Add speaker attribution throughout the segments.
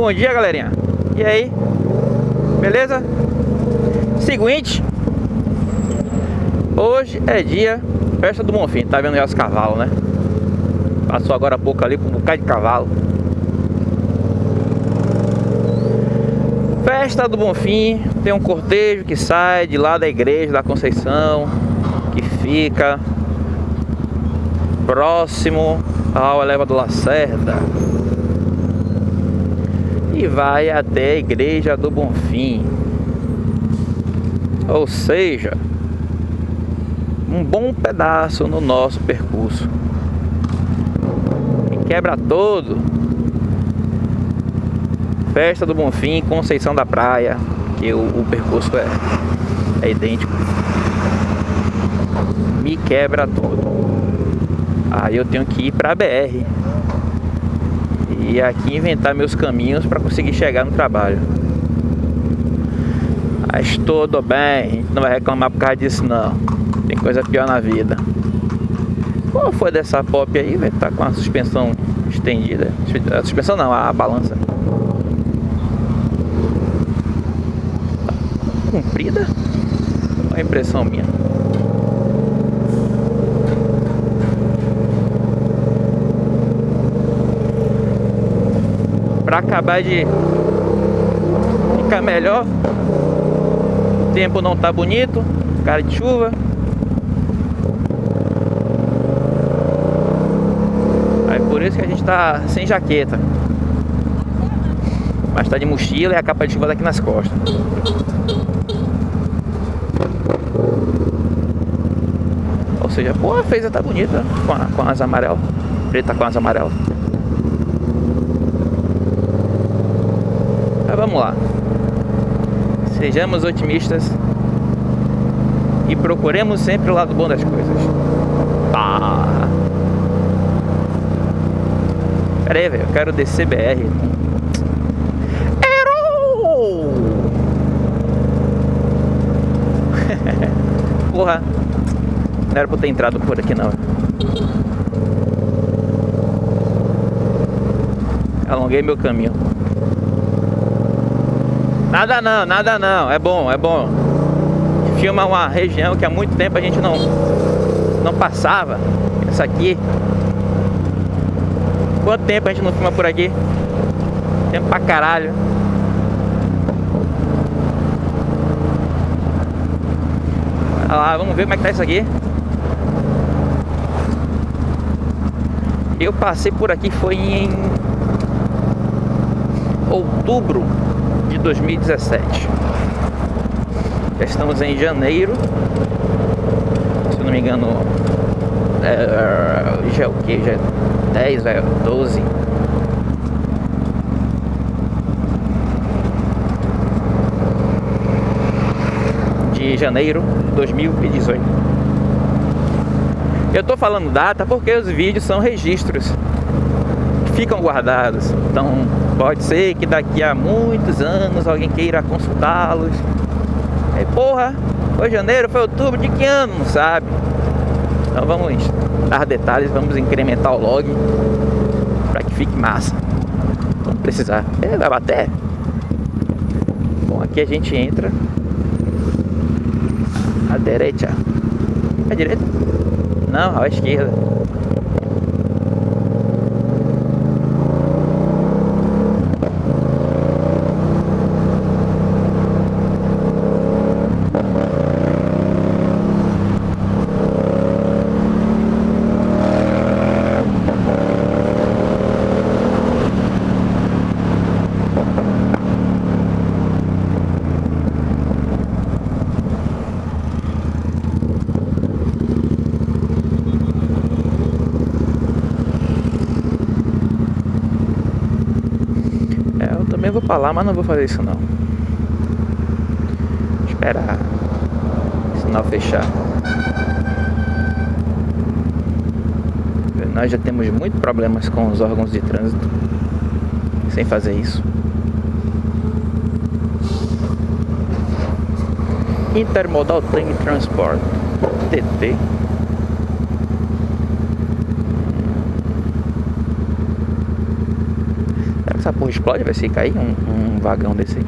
Speaker 1: Bom dia, galerinha. E aí? Beleza? Seguinte. Hoje é dia festa do Bonfim. Tá vendo já os cavalos, né? Passou agora há pouco ali com um bocado de cavalo. Festa do Bonfim. Tem um cortejo que sai de lá da igreja da Conceição. Que fica próximo ao elevador Lacerda e vai até a igreja do Bonfim. Ou seja, um bom pedaço no nosso percurso. E quebra todo. Festa do Bonfim, Conceição da Praia, que o, o percurso é, é idêntico. Me quebra todo. Aí eu tenho que ir para a BR e aqui inventar meus caminhos para conseguir chegar no trabalho. Mas tudo bem, a gente não vai reclamar por causa disso não. Tem coisa pior na vida. Qual foi dessa pop aí, velho? Tá com a suspensão estendida. A suspensão não, a balança. Tá comprida? Uma impressão minha. Para acabar de ficar melhor. O tempo não tá bonito, cara de chuva. Aí por isso que a gente tá sem jaqueta. Mas tá de mochila e a capa de chuva daqui nas costas. Ou seja, pô, a feita tá bonita com, a, com as amarelas. Preta com as amarelas. Vamos lá. Sejamos otimistas e procuremos sempre o lado bom das coisas. Tá. Pera aí, velho, eu quero descer BR. Errou! Porra, não era pra eu ter entrado por aqui não. Alonguei meu caminho. Nada não, nada não. É bom, é bom. Filma uma região que há muito tempo a gente não, não passava. Essa aqui. Quanto tempo a gente não filma por aqui? Tempo pra caralho. Olha lá, vamos ver como é que tá isso aqui. Eu passei por aqui foi em outubro 2017. Já estamos em janeiro. Se não me engano, é, já é o que? Já é 10, é 12. De janeiro de 2018. Eu tô falando data porque os vídeos são registros ficam guardados. Então pode ser que daqui a muitos anos alguém queira consultá-los. Aí, porra, foi janeiro, foi outubro, de que ano? Não sabe? Então vamos dar detalhes, vamos incrementar o log para que fique massa. Vamos precisar. É, vai bater. Bom, aqui a gente entra à direita. À direita? Não, à esquerda. Lá, mas não vou fazer isso não. Esperar sinal fechar. Nós já temos muitos problemas com os órgãos de trânsito sem fazer isso. Intermodal Train Transport, TT. Porra explode, vai se cair um, um vagão desse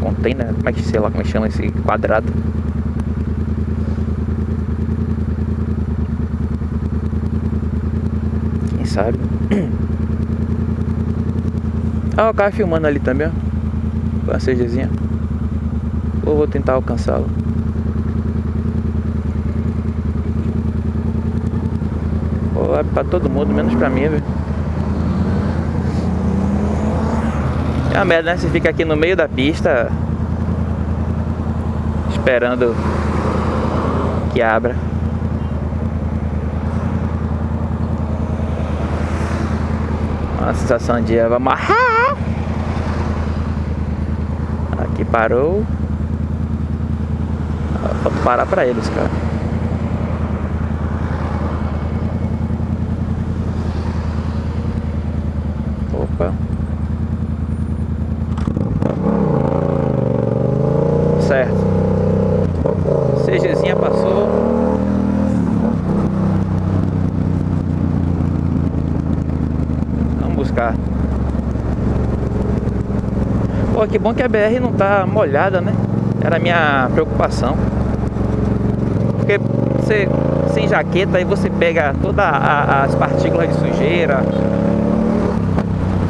Speaker 1: container, como é que sei lá como é que chama esse quadrado. Quem sabe? Ah, o cara filmando ali também, ó. CGzinha. Ou vou tentar alcançá-lo. Vai pra todo mundo, menos pra mim, velho. Uma merda, né? Você fica aqui no meio da pista Esperando Que abra. Uma sensação de vamos Aqui parou. Falta parar pra eles, cara Pô, que bom que a BR não tá molhada, né? Era a minha preocupação. Porque você sem jaqueta aí você pega todas as partículas de sujeira,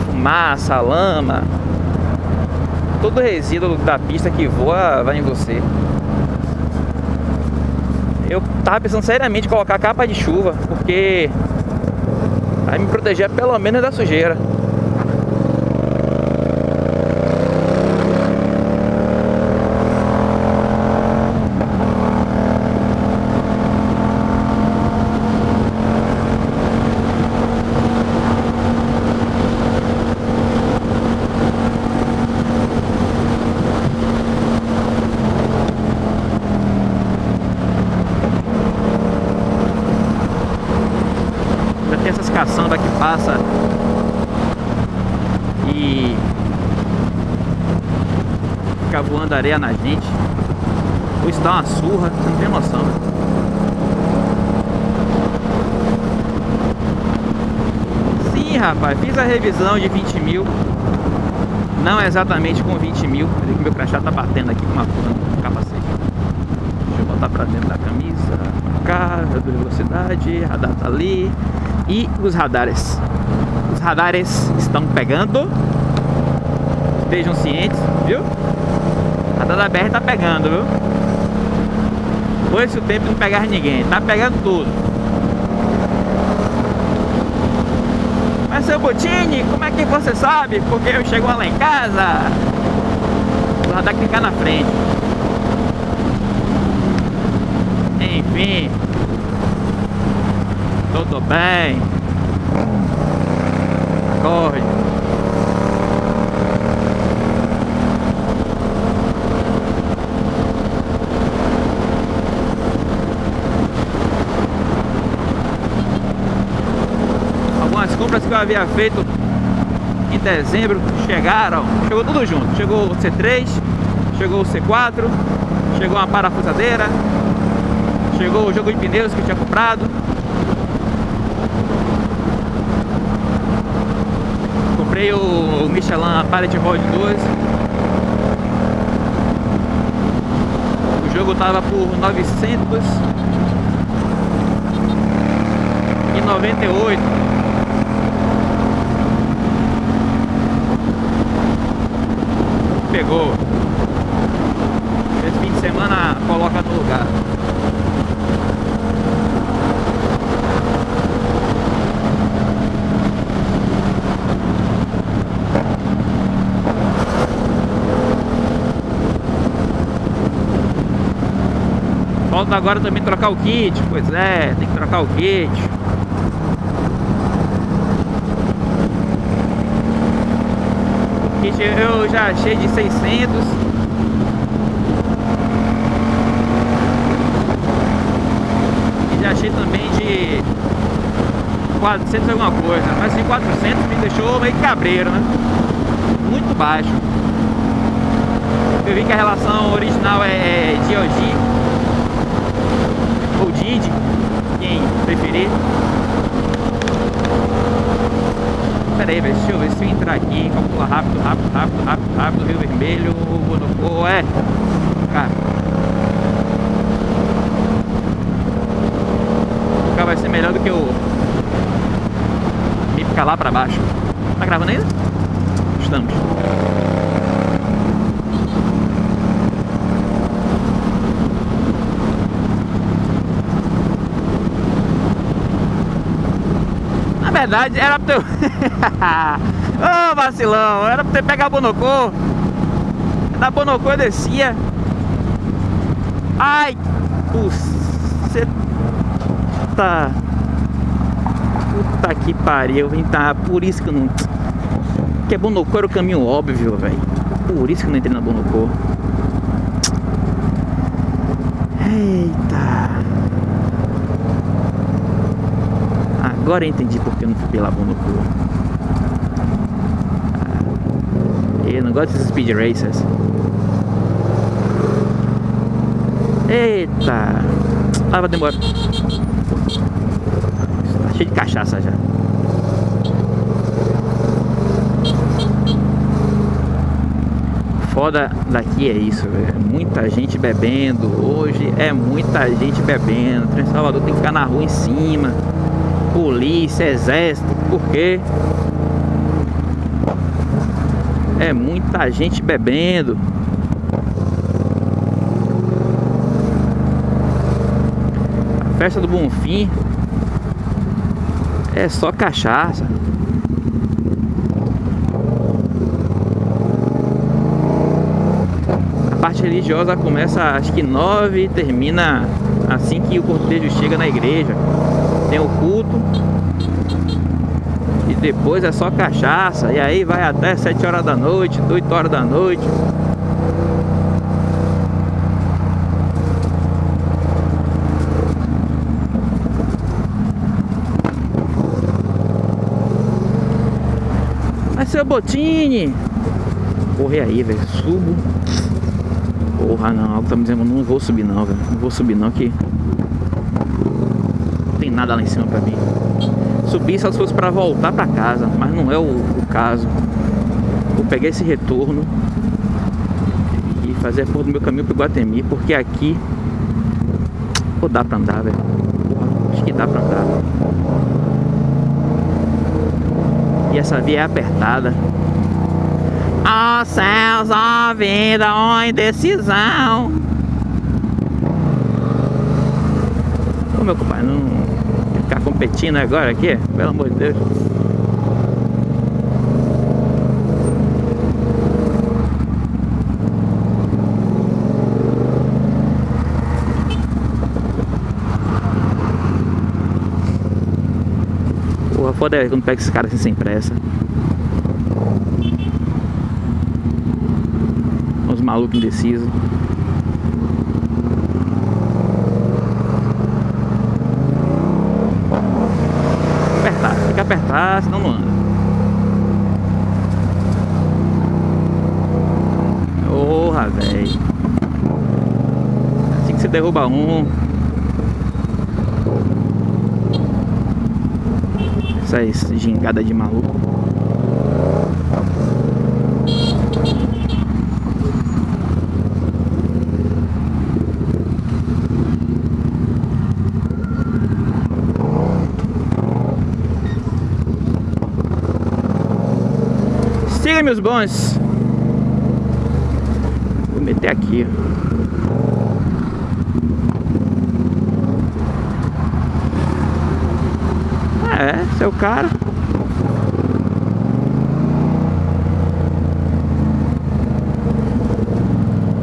Speaker 1: fumaça, lama, todo resíduo da pista que voa vai em você. Eu tava pensando seriamente em colocar capa de chuva, porque vai me proteger pelo menos da sujeira. Caçamba que passa e fica voando areia na gente. Ou isso dá uma surra, você não tem noção. Né? Sim, rapaz, fiz a revisão de 20 mil. Não exatamente com 20 mil. Peraí que meu crachá tá batendo aqui com uma porra no capacete. Deixa eu botar pra dentro da camisa. Cá, velocidade, radar tá ali. E os radares. Os radares estão pegando. Estejam cientes, viu? A radar da BR tá pegando, viu? Foi esse o tempo de não pegar ninguém. Tá pegando tudo. Mas seu Botini, como é que você sabe? Porque eu chego lá em casa. O radar clicar na frente. Enfim. Tudo bem. Acorde. Algumas compras que eu havia feito em dezembro chegaram, chegou tudo junto. Chegou o C3, chegou o C4, chegou uma parafusadeira, chegou o jogo de pneus que eu tinha comprado, comprei o, Michelin Pallet Road 2 O jogo tava por 998 Pegou. Esse fim de semana coloca no lugar Falta agora também trocar o kit, pois é, tem que trocar o kit. O kit eu já achei de 600. E já achei também de 400 alguma coisa. Mas de 400 me deixou meio cabreiro, né? Muito baixo. Eu vi que a relação original é DOG ou Didi, quem preferir. Pera aí, velho. Deixa eu ver se eu entrar aqui. Calcula rápido, rápido, rápido, rápido, rápido. Rio Vermelho, Bonocô, é. Cara. O carro vai ser melhor do que o. Me ficar lá pra baixo. Tá gravando ainda? Estamos. Verdade, era pra eu... Ô, oh, vacilão! Era pra ter pegar a Bonocô. Da Bonocô eu descia. Ai! Puta... Puta que pariu, vem tá... Por isso que eu não... Porque Bonocô era o caminho óbvio, velho. Por isso que eu não entrei na Bonocô. Eita... Agora eu entendi porque eu não fui pela Bonocô. Ah, eu não gosto desses speed racers. Eita! Ah, vai demorar. Tá cheio de cachaça já. Foda daqui é isso, velho. Muita gente bebendo. Hoje é muita gente bebendo. O Salvador tem que ficar na rua em cima polícia, exército, porque é muita gente bebendo. A festa do Bonfim é só cachaça. A parte religiosa começa acho que nove e termina assim que o cortejo chega na igreja tem o culto. E depois é só cachaça. E aí vai até 7 horas da noite, 8 horas da noite. Mas seu Botini! Corre aí, velho, subo. Porra não, algo tá me dizendo, não vou subir não, velho. Não vou subir não que nada lá em cima pra mim. Subir só se fosse pra voltar pra casa, mas não é o, o caso. Vou pegar esse retorno e fazer a porra do meu caminho pro Guatemi, porque aqui Pô, dá pra andar, velho. Acho que dá pra andar. E essa via é apertada. Ó oh, céus, ó oh, vida, ó oh, indecisão. Ô meu compadre, não ficar competindo agora aqui, pelo amor de Deus. Porra, foda é quando pega esses caras assim sem pressa. Os malucos indecisos. Apertar, senão não anda. Porra, velho. Assim que você derruba um. Essa gingada de maluco. Siga meus bons. Vou meter aqui. É, seu cara.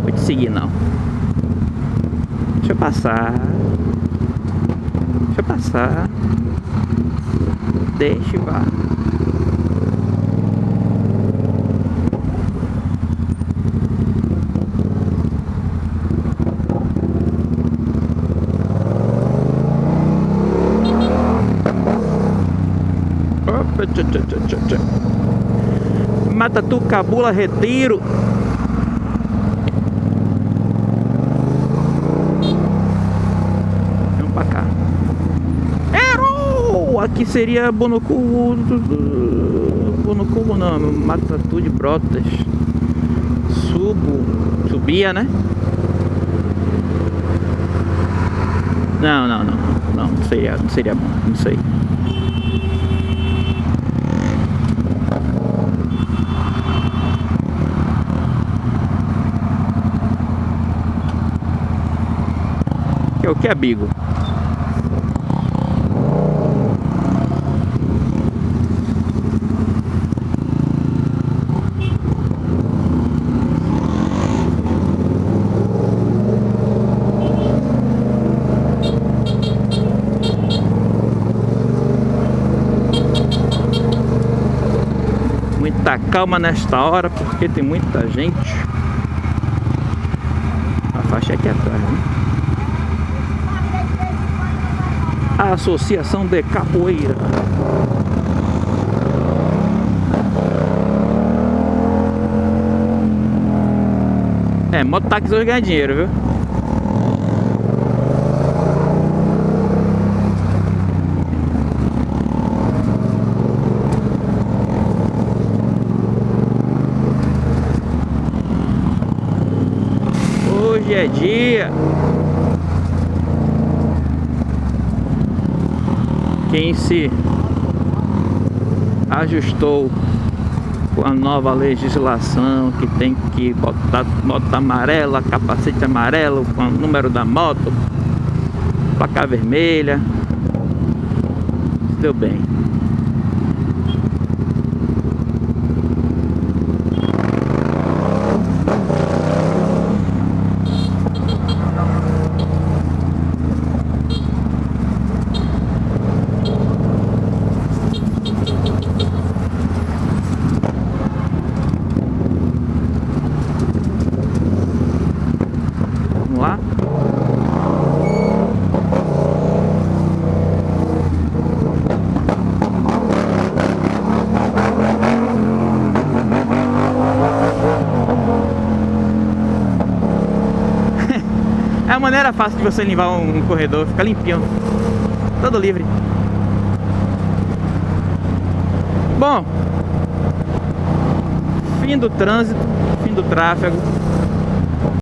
Speaker 1: Vou te seguir não. Deixa eu passar. Deixa eu passar. Deixa eu vá. Matatu, Cabula, Retiro. Vamos pra cá. Errou! Aqui seria Bonocu. como o nome? Matatu de Brotas. Subo. Subia, né? Não, não, não. Não, não seria, não seria bom. Não sei. É o que é bigo? muita calma nesta hora porque tem muita gente. A faixa aqui atrás, né? A Associação de Capoeira. É, mototáxi hoje ganha dinheiro, viu? Hoje é dia Quem se ajustou com a nova legislação que tem que botar moto amarela, capacete amarelo com o número da moto, placa vermelha. Deu bem. Vamos lá? É a maneira fácil de você limpar um corredor, fica limpinho, todo livre. Bom, fim do trânsito, fim do tráfego.